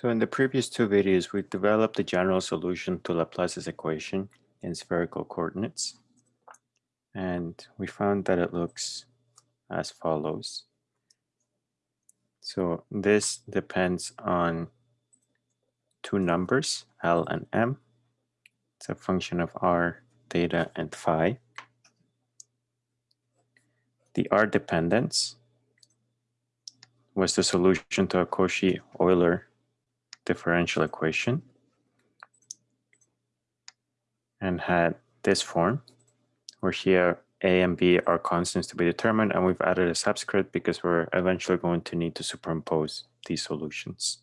So in the previous two videos, we developed the general solution to Laplace's equation in spherical coordinates. And we found that it looks as follows. So this depends on two numbers, L and M. It's a function of R, theta, and phi. The R dependence was the solution to a Cauchy-Euler differential equation and had this form where here a and b are constants to be determined and we've added a subscript because we're eventually going to need to superimpose these solutions.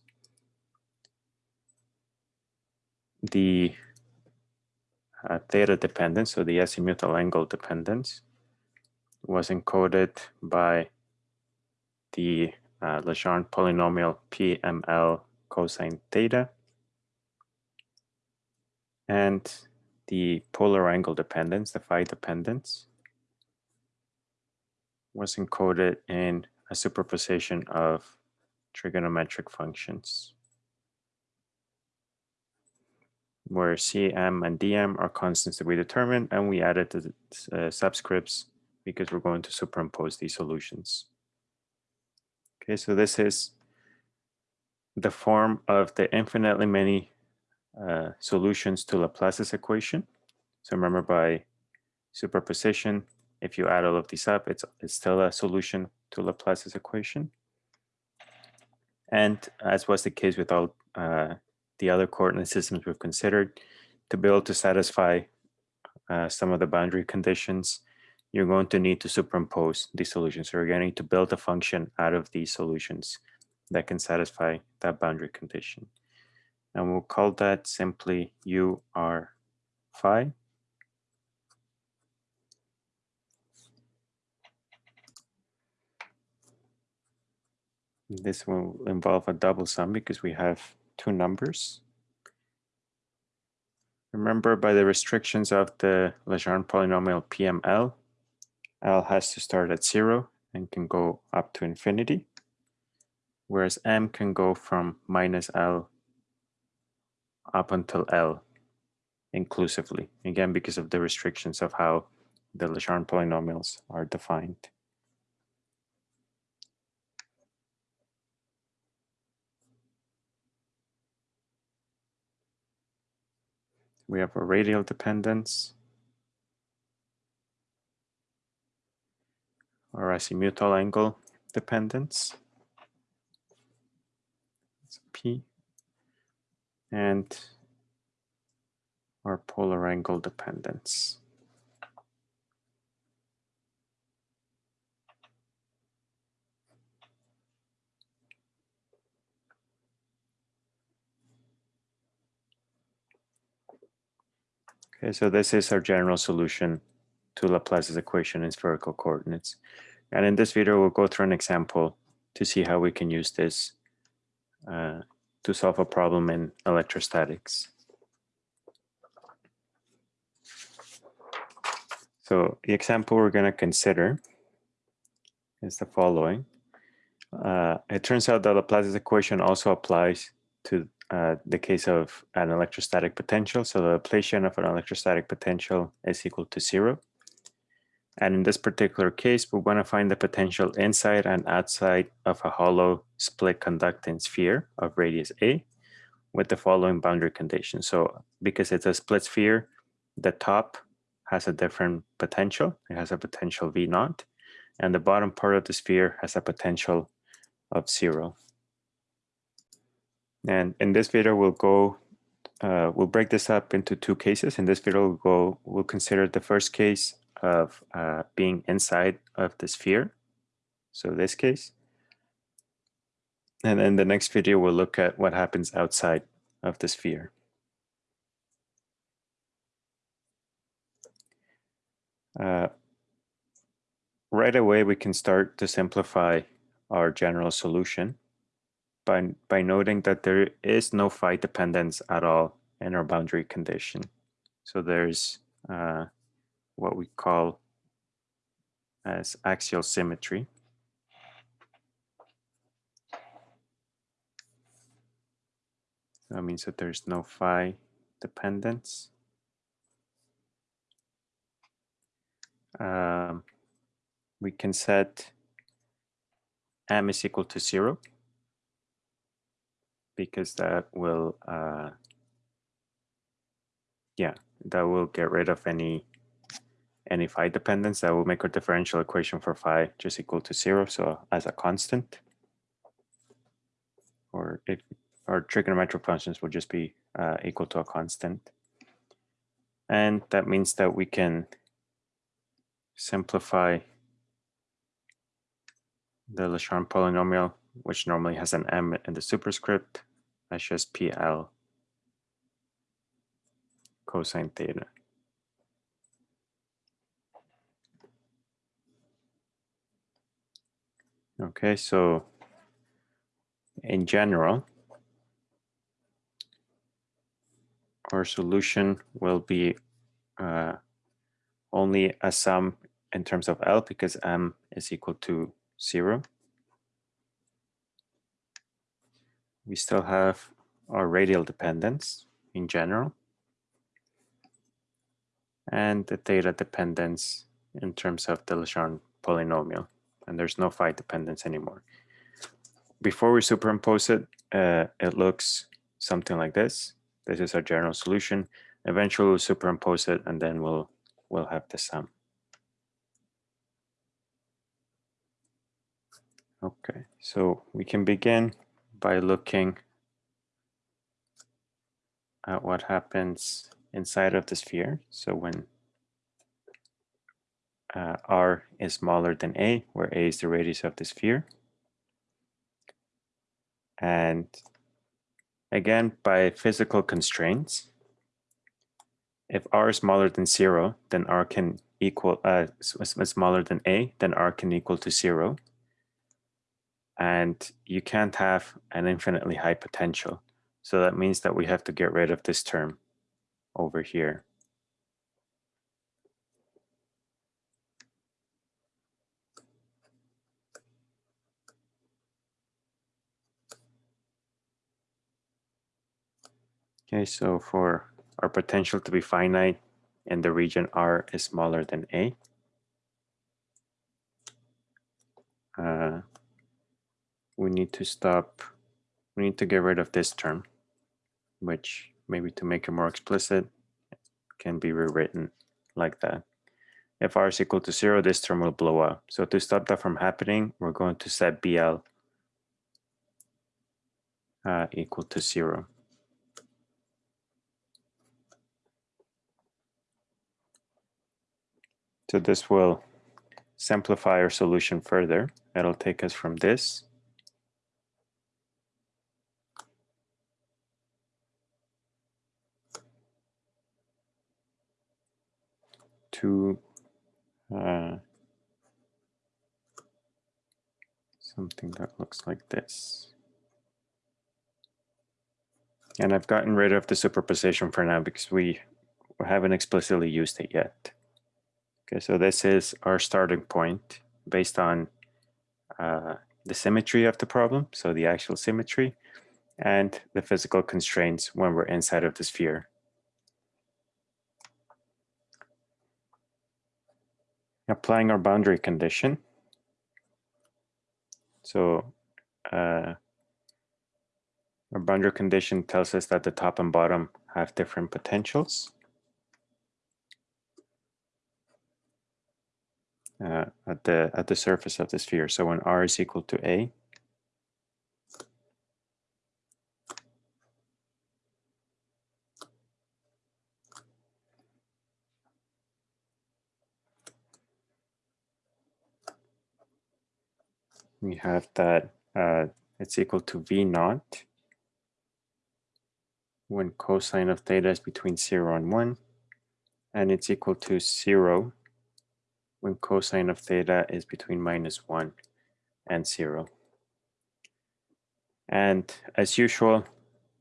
The uh, theta dependence, so the azimuthal angle dependence, was encoded by the uh, Legendre polynomial PML cosine theta. And the polar angle dependence, the phi dependence, was encoded in a superposition of trigonometric functions where Cm and Dm are constants that we determined, and we added the uh, subscripts because we're going to superimpose these solutions. Okay, so this is the form of the infinitely many uh, solutions to Laplace's equation. So remember by superposition, if you add all of these up, it's, it's still a solution to Laplace's equation. And as was the case with all uh, the other coordinate systems we've considered, to be able to satisfy uh, some of the boundary conditions, you're going to need to superimpose these solutions. So you're going to need to build a function out of these solutions that can satisfy that boundary condition. And we'll call that simply u r phi. This will involve a double sum because we have two numbers. Remember by the restrictions of the Legendre polynomial PML, L has to start at zero and can go up to infinity whereas m can go from minus L up until L inclusively, again, because of the restrictions of how the Legendre polynomials are defined. We have a radial dependence, or azimuthal angle dependence. And our polar angle dependence. Okay, so this is our general solution to Laplace's equation in spherical coordinates. And in this video, we'll go through an example to see how we can use this uh, to solve a problem in electrostatics. So the example we're going to consider is the following. Uh, it turns out that Laplace's equation also applies to uh, the case of an electrostatic potential. So the Laplacian of an electrostatic potential is equal to zero. And in this particular case, we want to find the potential inside and outside of a hollow split conducting sphere of radius a with the following boundary conditions. So because it's a split sphere, the top has a different potential. It has a potential V naught, and the bottom part of the sphere has a potential of zero. And in this video, we'll go, uh, we'll break this up into two cases. In this video, we'll go, we'll consider the first case of uh, being inside of the sphere. So this case. And in the next video, we'll look at what happens outside of the sphere. Uh, right away, we can start to simplify our general solution by, by noting that there is no phi dependence at all in our boundary condition. So there's uh, what we call as axial symmetry. That means that there's no phi dependence. Um, we can set m is equal to zero because that will, uh, yeah, that will get rid of any any phi dependence. That will make our differential equation for phi just equal to zero, so as a constant. Or if our trigonometric functions will just be uh, equal to a constant. And that means that we can simplify the Legendre polynomial, which normally has an m in the superscript, as just PL cosine theta. Okay, so in general, our solution will be uh, only a sum in terms of L because M is equal to zero. We still have our radial dependence in general and the theta dependence in terms of the Legendre polynomial and there's no phi dependence anymore. Before we superimpose it, uh, it looks something like this. This is our general solution. Eventually we'll superimpose it and then we'll, we'll have the sum. Okay, so we can begin by looking at what happens inside of the sphere. So when uh, r is smaller than a, where a is the radius of the sphere. And again, by physical constraints, if r is smaller than zero, then r can equal, uh, smaller than a, then r can equal to zero. And you can't have an infinitely high potential. So that means that we have to get rid of this term over here. Okay, so for our potential to be finite and the region R is smaller than A, uh, we need to stop, we need to get rid of this term, which maybe to make it more explicit, can be rewritten like that. If r is equal to zero, this term will blow up. So to stop that from happening, we're going to set BL uh, equal to zero. So this will simplify our solution further. It'll take us from this to uh, something that looks like this. And I've gotten rid of the superposition for now because we haven't explicitly used it yet. Okay, so this is our starting point based on uh, the symmetry of the problem, so the axial symmetry, and the physical constraints when we're inside of the sphere. Applying our boundary condition. So uh, our boundary condition tells us that the top and bottom have different potentials. Uh, at the at the surface of the sphere. So when r is equal to a, we have that uh, it's equal to v naught when cosine of theta is between 0 and 1, and it's equal to 0 when cosine of theta is between minus 1 and 0. And as usual,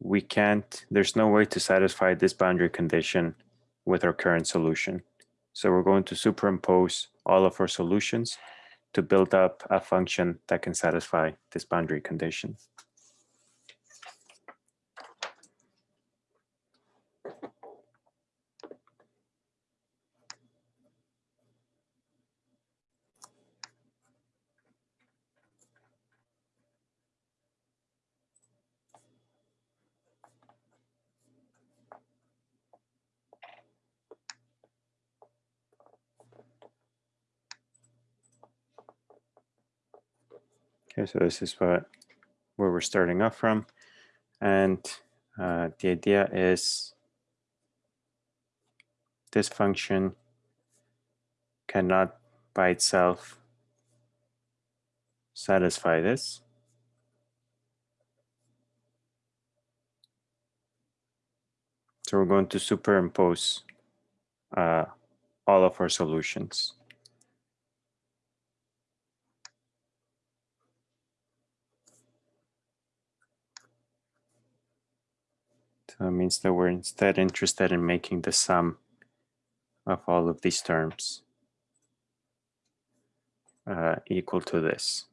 we can't, there's no way to satisfy this boundary condition with our current solution. So we're going to superimpose all of our solutions to build up a function that can satisfy this boundary condition. Okay, so this is what where we're starting off from. And uh, the idea is this function cannot by itself satisfy this. So we're going to superimpose uh, all of our solutions. It means that we're instead interested in making the sum of all of these terms uh, equal to this.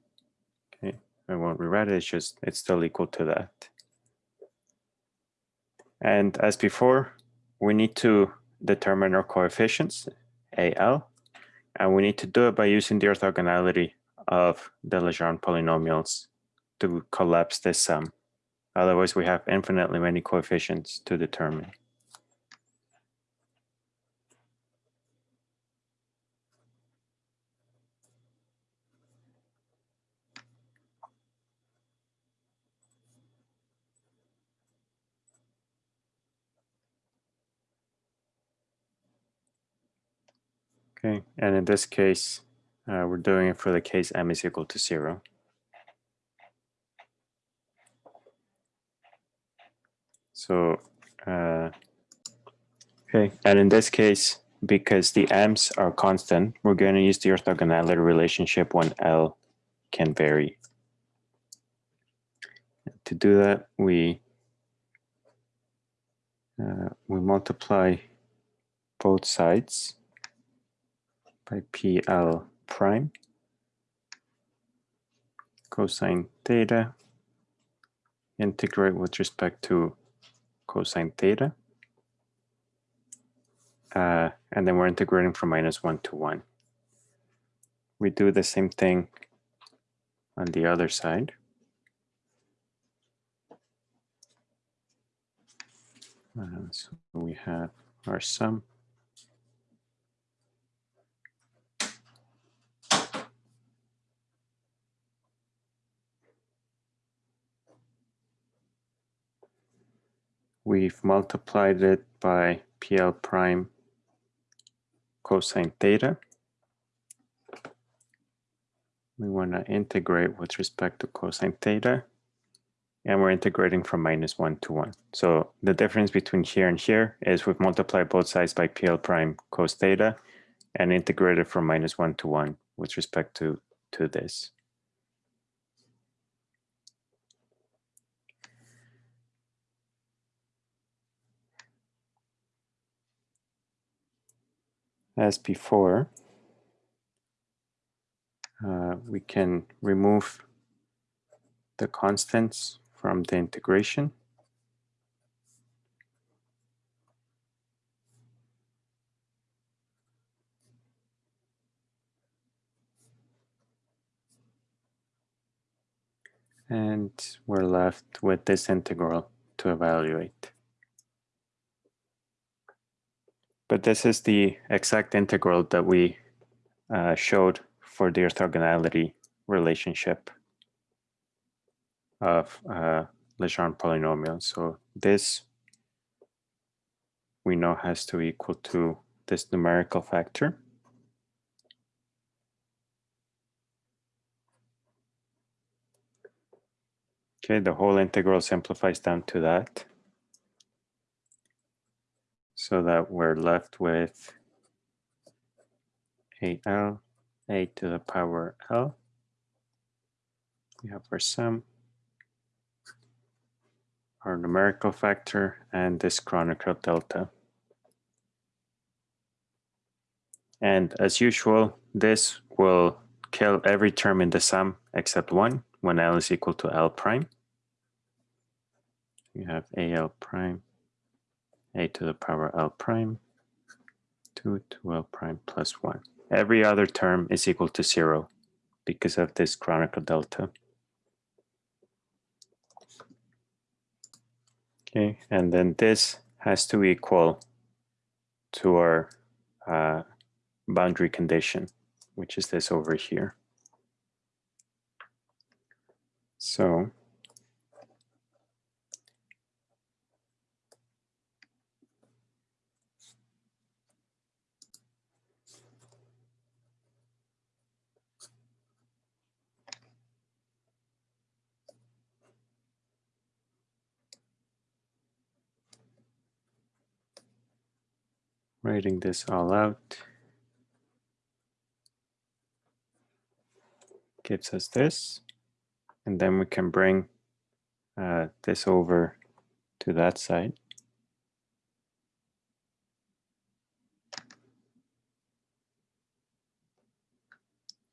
Okay, I won't rewrite it, it's just, it's still equal to that. And as before, we need to determine our coefficients, AL, and we need to do it by using the orthogonality of the Legendre polynomials to collapse this sum. Otherwise, we have infinitely many coefficients to determine. Okay, and in this case, uh, we're doing it for the case m is equal to zero. So, uh, okay, and in this case, because the m's are constant, we're going to use the orthogonality relationship when L can vary. To do that, we uh, we multiply both sides by PL prime cosine theta integrate with respect to cosine theta. Uh, and then we're integrating from minus 1 to 1. We do the same thing on the other side. Uh, so we have our sum. We've multiplied it by PL prime cosine theta. We want to integrate with respect to cosine theta. And we're integrating from minus 1 to 1. So the difference between here and here is we've multiplied both sides by PL prime cos theta and integrated from minus 1 to 1 with respect to, to this. As before, uh, we can remove the constants from the integration. And we're left with this integral to evaluate. But this is the exact integral that we uh, showed for the orthogonality relationship of uh, Legendre polynomial. So this we know has to equal to this numerical factor. Okay, the whole integral simplifies down to that so that we're left with AL, A to the power L. We have our sum, our numerical factor, and this Kronecker delta. And as usual, this will kill every term in the sum except one when L is equal to L prime. You have AL prime a to the power L prime, 2 to L prime plus 1. Every other term is equal to 0 because of this Kronecker delta. Okay, and then this has to equal to our uh, boundary condition, which is this over here. So writing this all out gives us this. And then we can bring uh, this over to that side.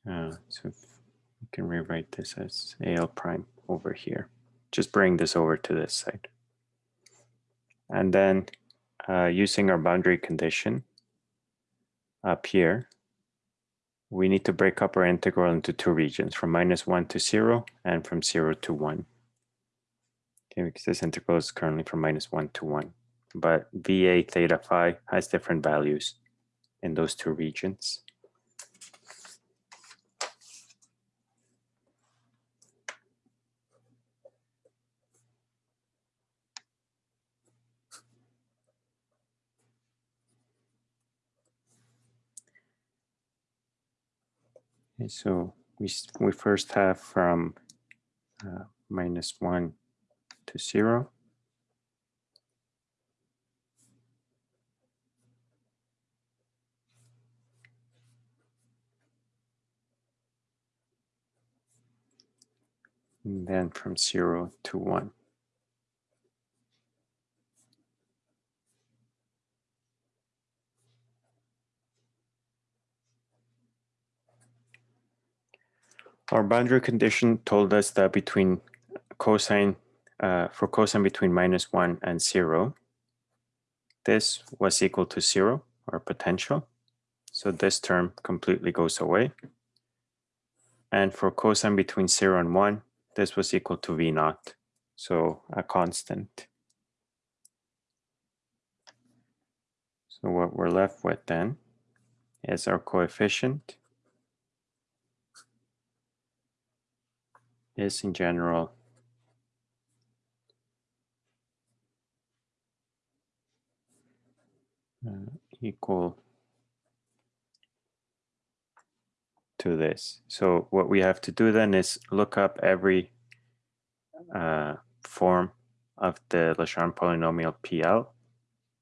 Uh, so we can rewrite this as AL prime over here. Just bring this over to this side. And then uh, using our boundary condition up here, we need to break up our integral into two regions, from minus 1 to 0 and from 0 to 1. Okay, because this integral is currently from minus 1 to 1. But VA theta phi has different values in those two regions. Okay, so we, we first have from uh, minus 1 to 0. And then from 0 to 1. Our boundary condition told us that between cosine, uh, for cosine between minus one and zero, this was equal to zero, or potential. So this term completely goes away. And for cosine between zero and one, this was equal to V naught, so a constant. So what we're left with then is our coefficient is in general uh, equal to this. So what we have to do then is look up every uh, form of the Legendre polynomial PL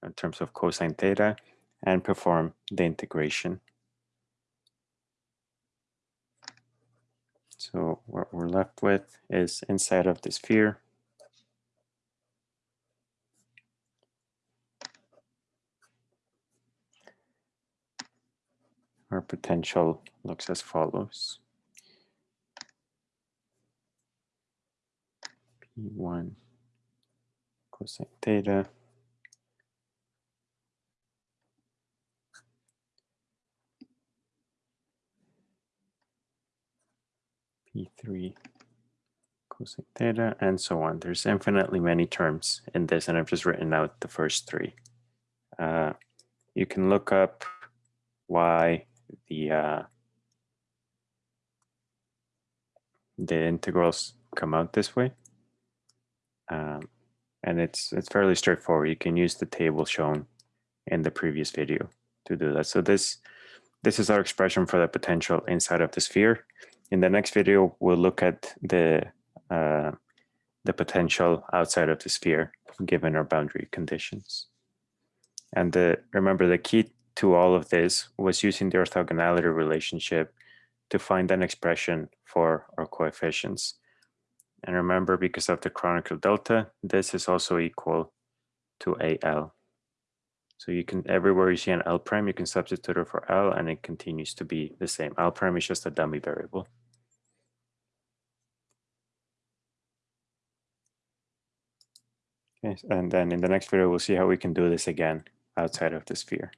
in terms of cosine theta and perform the integration. So what we're left with is inside of the sphere. Our potential looks as follows. P1 cosine theta P3 cosine theta, and so on. There's infinitely many terms in this, and I've just written out the first three. Uh, you can look up why the uh, the integrals come out this way. Um, and it's it's fairly straightforward. You can use the table shown in the previous video to do that. So this this is our expression for the potential inside of the sphere. In the next video, we'll look at the uh, the potential outside of the sphere given our boundary conditions. And the, remember the key to all of this was using the orthogonality relationship to find an expression for our coefficients. And remember, because of the Kronecker delta, this is also equal to AL. So you can, everywhere you see an L prime, you can substitute it for L and it continues to be the same. L prime is just a dummy variable. Okay, and then in the next video, we'll see how we can do this again outside of the sphere.